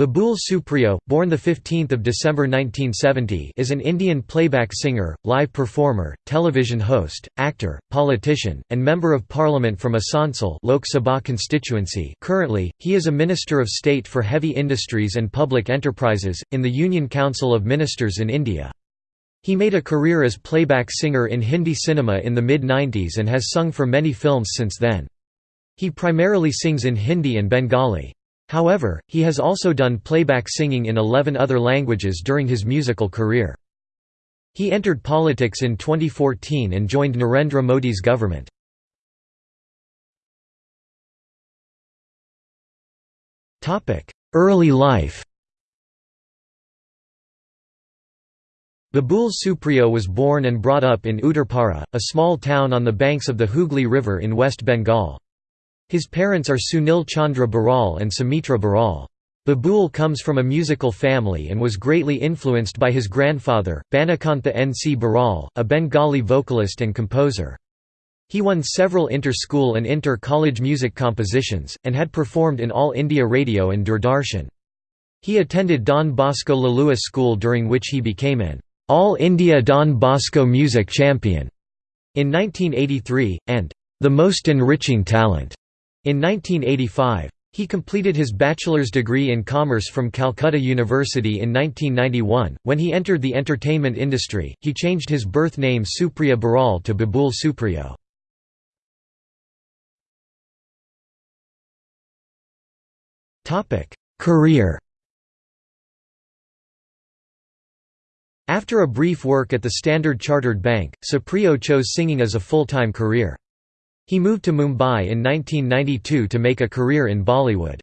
Babul Supriyo, born 15 December 1970 is an Indian playback singer, live performer, television host, actor, politician, and Member of Parliament from Asansol Lok Sabha constituency currently, he is a Minister of State for Heavy Industries and Public Enterprises, in the Union Council of Ministers in India. He made a career as playback singer in Hindi cinema in the mid-90s and has sung for many films since then. He primarily sings in Hindi and Bengali. However, he has also done playback singing in 11 other languages during his musical career. He entered politics in 2014 and joined Narendra Modi's government. Early life Babul Supriyo was born and brought up in Uttarpara, a small town on the banks of the Hooghly River in West Bengal. His parents are Sunil Chandra Baral and Sumitra Baral. Babul comes from a musical family and was greatly influenced by his grandfather, Banikantha N. C. Baral, a Bengali vocalist and composer. He won several inter-school and inter-college music compositions, and had performed in All India Radio and Doordarshan. He attended Don Bosco Liluah School during which he became an All India Don Bosco Music Champion in 1983, and the most enriching talent in 1985. He completed his bachelor's degree in commerce from Calcutta University in 1991. When he entered the entertainment industry, he changed his birth name Supriya Baral to Babul Supriyo. Career After a brief work at the Standard Chartered Bank, Supriyo chose singing as a full-time career. He moved to Mumbai in 1992 to make a career in Bollywood.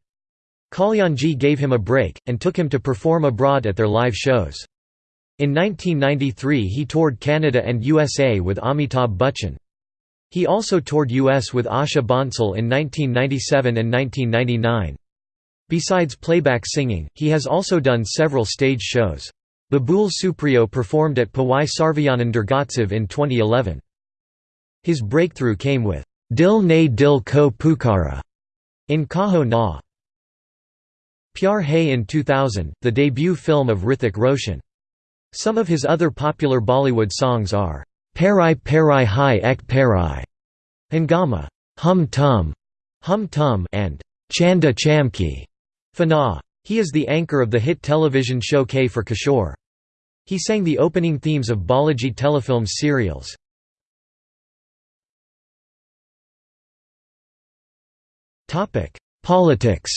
Kalyanji gave him a break, and took him to perform abroad at their live shows. In 1993 he toured Canada and USA with Amitabh Bachchan. He also toured US with Asha Bhonsle in 1997 and 1999. Besides playback singing, he has also done several stage shows. Babul Supriyo performed at Powai Sarvajanan Durgotsav in 2011. His breakthrough came with Dil Ne Dil Ko Pukara in Kaho Na. Pyar Hai in 2000, the debut film of Hrithik Roshan. Some of his other popular Bollywood songs are Parai Parai Hai Ek Parai, Hangama, Hum Tum, Hum Tum, and Chanda Chamki, Fanaa. He is the anchor of the hit television show K for Kishore. He sang the opening themes of Balaji telefilms serials. Politics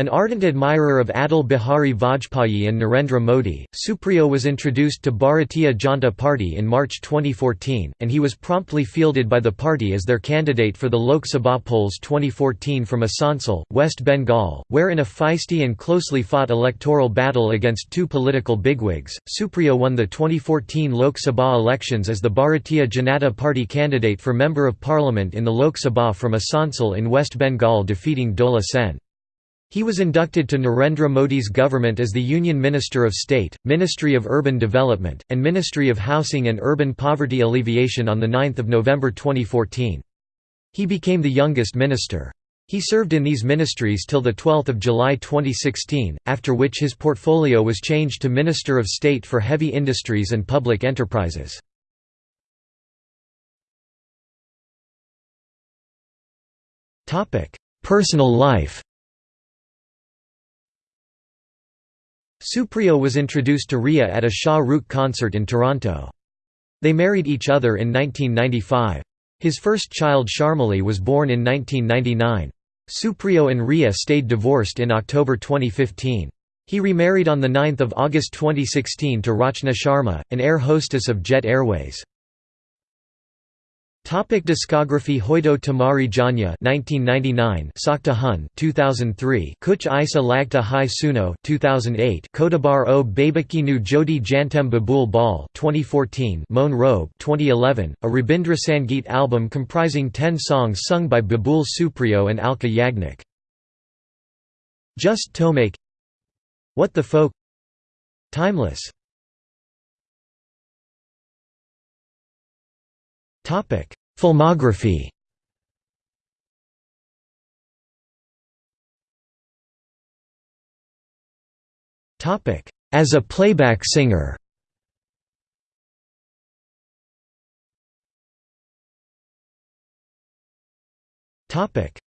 An ardent admirer of Atal Bihari Vajpayee and Narendra Modi, Supriyo was introduced to Bharatiya Janata Party in March 2014, and he was promptly fielded by the party as their candidate for the Lok Sabha polls 2014 from Asansol, West Bengal, where in a feisty and closely fought electoral battle against two political bigwigs, Supriyo won the 2014 Lok Sabha elections as the Bharatiya Janata Party candidate for Member of Parliament in the Lok Sabha from Asansol in West Bengal defeating Dola Sen. He was inducted to Narendra Modi's government as the Union Minister of State, Ministry of Urban Development, and Ministry of Housing and Urban Poverty Alleviation on 9 November 2014. He became the youngest minister. He served in these ministries till 12 July 2016, after which his portfolio was changed to Minister of State for Heavy Industries and Public Enterprises. Personal life Supriyo was introduced to Riya at a Shah Rukh concert in Toronto. They married each other in 1995. His first child Sharmali was born in 1999. Supriyo and Riya stayed divorced in October 2015. He remarried on 9 August 2016 to Rachna Sharma, an air hostess of Jet Airways. Topic discography Hoido Tamari Janya 1999 Sakta Hun 2003 Kuch Isa Lagta Hai Suno 2008 Kodabar o Babakinu Jodi Jantem Babul Bal 2014 Moan Robe 2011 a Rabindra Sangeet album comprising 10 songs sung by Babul Supriyo and Alka Yagnik. Just Tomake What the Folk Timeless Filmography. As a playback singer.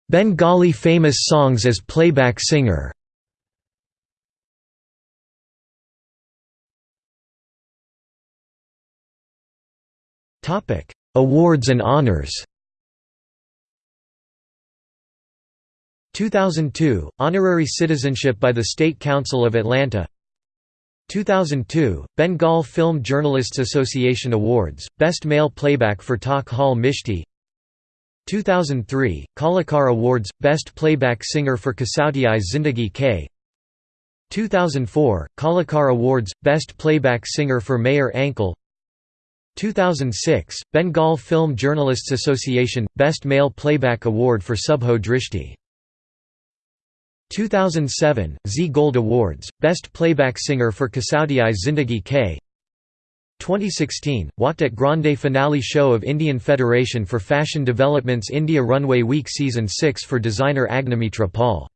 Bengali famous songs as playback singer. Awards and honors. 2002 – Honorary citizenship by the State Council of Atlanta. 2002 – Bengal Film Journalists Association Awards, Best Male Playback for Tak Jhal Mishti. 2003 – Kalakar Awards, Best Playback Singer for Kasautii Zindagii Kay. 2004 – Kalakar Awards, Best Playback Singer for Mayor Ankle 2006 – Bengal Film Journalists Association – Best Male Playback Award for Subho Drishti. 2007 – Zee Gold Awards, Best Playback Singer for Kasautii Zindagii Kay. 2016 – Walked at Grande Finale Show of Indian Federation for Fashion Development's India Runway Week Season 6 for designer Agnimitra Paul